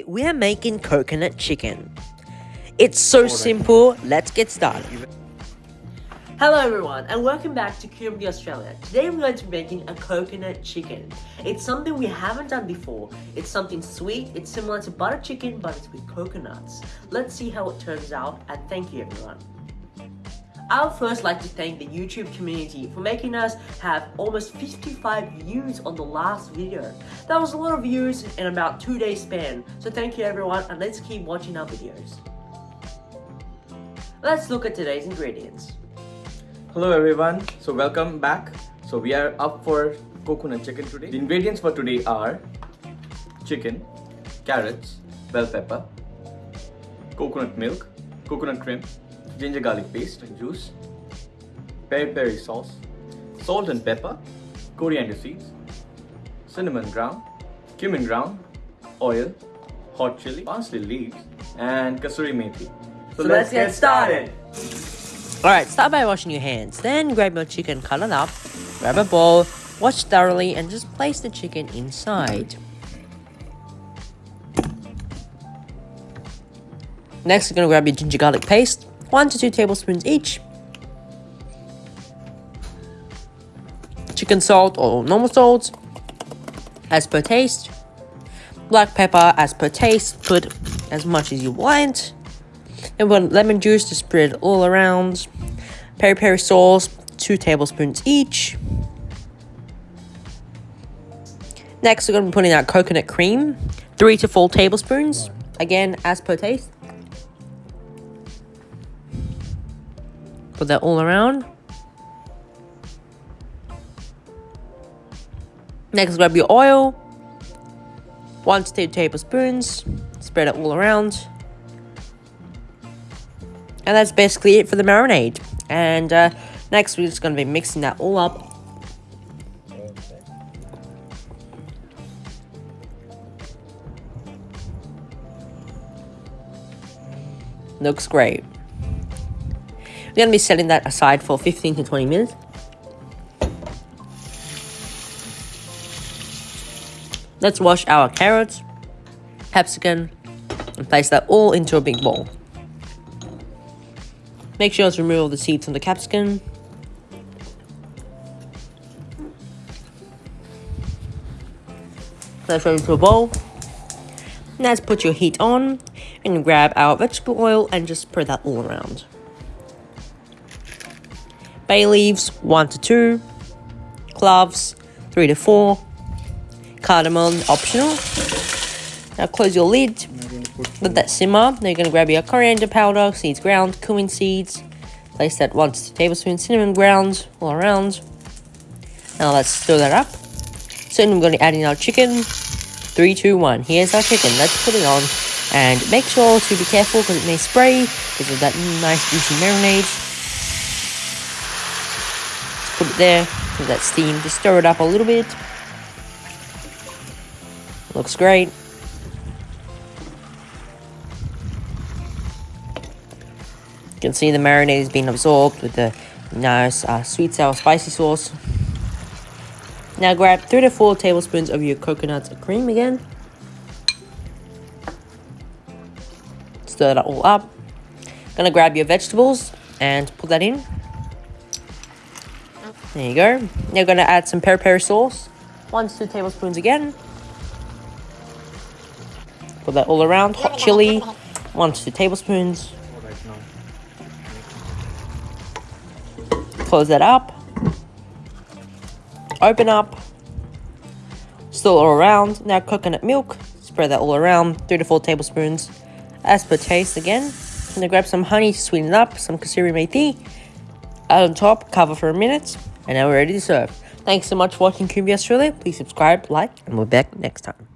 Today we are making coconut chicken. It's so simple, let's get started. Hello everyone and welcome back to QMD Australia. Today we're going to be making a coconut chicken. It's something we haven't done before. It's something sweet, it's similar to butter chicken but it's with coconuts. Let's see how it turns out and thank you everyone. I would first like to thank the YouTube community for making us have almost 55 views on the last video. That was a lot of views in about 2 days span, so thank you everyone and let's keep watching our videos. Let's look at today's ingredients. Hello everyone, so welcome back. So we are up for coconut chicken today. The ingredients for today are chicken, carrots, bell pepper, coconut milk, coconut cream, ginger garlic paste and juice, peri peri sauce, salt and pepper, coriander seeds, cinnamon ground, cumin ground, oil, hot chili, parsley leaves, and kasuri methi. So, so let's, let's, get started. Alright, start by washing your hands. Then grab your chicken, cut it up, grab a bowl, wash thoroughly, and just place the chicken inside. Next, you're gonna grab your ginger garlic paste, 1 to 2 tablespoons each. Chicken salt or normal salt as per taste. Black pepper as per taste, put as much as you want. And want lemon juice to spread all around. Peri peri sauce, 2 tablespoons each. Next, we're going to be putting out coconut cream, 3 to 4 tablespoons. Again, as per taste. Put that all around. Next, grab your oil. One to two tablespoons. Spread it all around. And that's basically it for the marinade. And uh, next, we're just going to be mixing that all up. Looks great. We're going to be setting that aside for 15 to 20 minutes. Let's wash our carrots, capsicum, and place that all into a big bowl. Make sure to remove all the seeds from the capsicum. Let's throw into a bowl. Now let's put your heat on and grab our vegetable oil and just spread that all around bay leaves 1 to 2, cloves 3 to 4, cardamom optional. Now close your lid, let that simmer. Now you're going to grab your coriander powder, seeds ground, cumin seeds, place that 1 to 2 tablespoons, cinnamon ground all around. Now let's stir that up. So we're going to add in our chicken. 3, 2, 1. Here's our chicken. Let's put it on. And make sure to be careful because it may spray because of that nice juicy marinade put it there with that steam. Just stir it up a little bit. Looks great. You can see the marinade is being absorbed with the nice uh, sweet sour spicy sauce. Now grab 3 to 4 tablespoons of your coconut cream again. Stir that all up. Gonna grab your vegetables and put that in. There you go. Now to add some peri peri sauce. One to two tablespoons again. Put that all around. Hot chili. One to two tablespoons. Close that up. Open up. Still all around. Now coconut milk. Spread that all around. Three to four tablespoons. As per taste again. Gonna grab some honey to sweeten it up. Some kasuri methi. Add on top. Cover for a minute and now we're ready to serve. Thanks so much for watching QMD Australia. Please subscribe, like, and we'll be back next time.